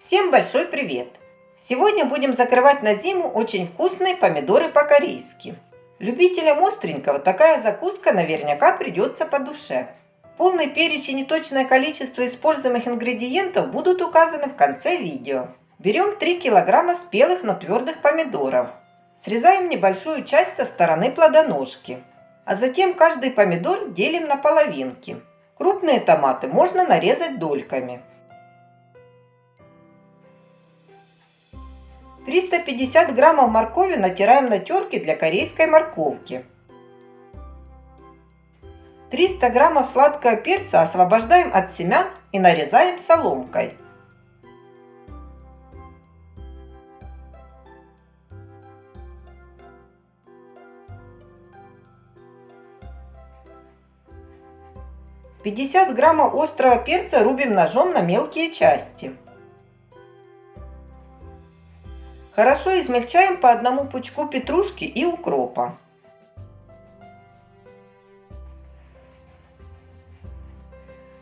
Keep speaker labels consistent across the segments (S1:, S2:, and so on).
S1: Всем большой привет! Сегодня будем закрывать на зиму очень вкусные помидоры по-корейски. Любителям остренького такая закуска наверняка придется по душе. Полный перечень и точное количество используемых ингредиентов будут указаны в конце видео. Берем 3 килограмма спелых, но твердых помидоров. Срезаем небольшую часть со стороны плодоножки. А затем каждый помидор делим на половинки. Крупные томаты можно нарезать дольками. 350 граммов моркови натираем на терке для корейской морковки. 300 граммов сладкого перца освобождаем от семян и нарезаем соломкой. Пятьдесят граммов острого перца рубим ножом на мелкие части. Хорошо измельчаем по одному пучку петрушки и укропа.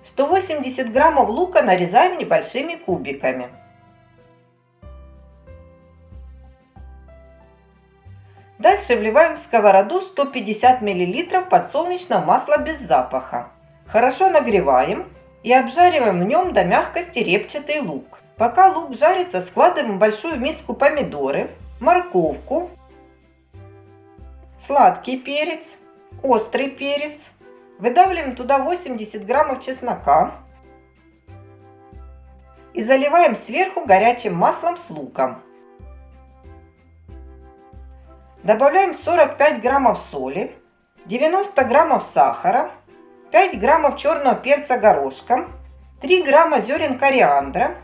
S1: Сто восемьдесят граммов лука нарезаем небольшими кубиками. Дальше вливаем в сковороду 150 мл подсолнечного масла без запаха. Хорошо нагреваем и обжариваем в нем до мягкости репчатый лук. Пока лук жарится, складываем в большую миску помидоры, морковку, сладкий перец, острый перец. Выдавливаем туда 80 граммов чеснока и заливаем сверху горячим маслом с луком. Добавляем 45 граммов соли, 90 граммов сахара, 5 граммов черного перца горошком, 3 грамма зерен кориандра,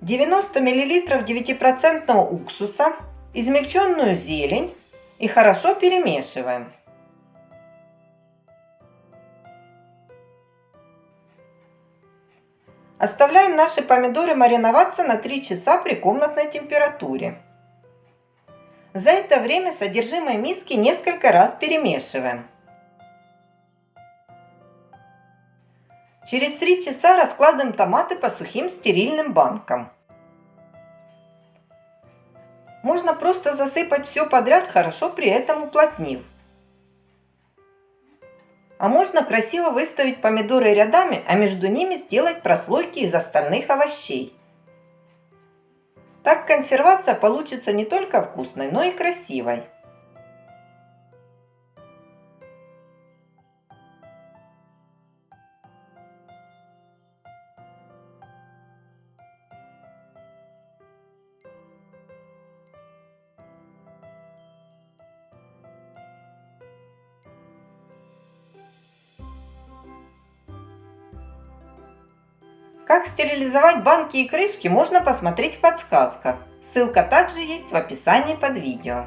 S1: 90 мл 9% уксуса, измельченную зелень и хорошо перемешиваем. Оставляем наши помидоры мариноваться на 3 часа при комнатной температуре. За это время содержимое миски несколько раз перемешиваем. Через 3 часа раскладываем томаты по сухим стерильным банкам. Можно просто засыпать все подряд, хорошо при этом уплотнив. А можно красиво выставить помидоры рядами, а между ними сделать прослойки из остальных овощей. Так консервация получится не только вкусной, но и красивой. Как стерилизовать банки и крышки можно посмотреть в подсказках. Ссылка также есть в описании под видео.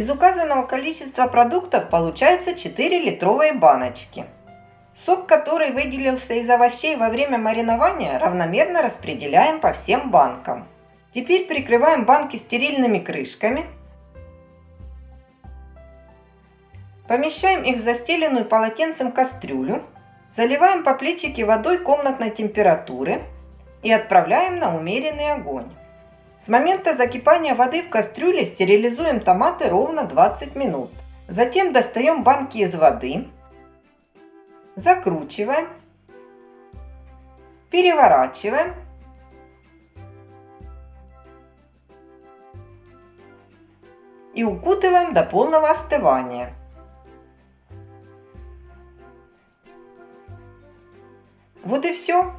S1: Из указанного количества продуктов получается 4 литровые баночки. Сок, который выделился из овощей во время маринования, равномерно распределяем по всем банкам. Теперь прикрываем банки стерильными крышками. Помещаем их в застеленную полотенцем кастрюлю. Заливаем по плечике водой комнатной температуры и отправляем на умеренный огонь. С момента закипания воды в кастрюле стерилизуем томаты ровно 20 минут. Затем достаем банки из воды, закручиваем, переворачиваем. И укутываем до полного остывания. Вот и все.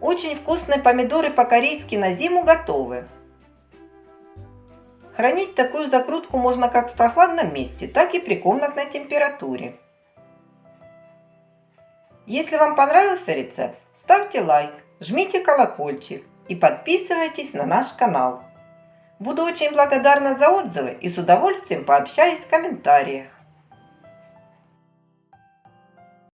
S1: Очень вкусные помидоры по-корейски на зиму готовы. Хранить такую закрутку можно как в прохладном месте, так и при комнатной температуре. Если вам понравился рецепт, ставьте лайк, жмите колокольчик и подписывайтесь на наш канал. Буду очень благодарна за отзывы и с удовольствием пообщаюсь в комментариях.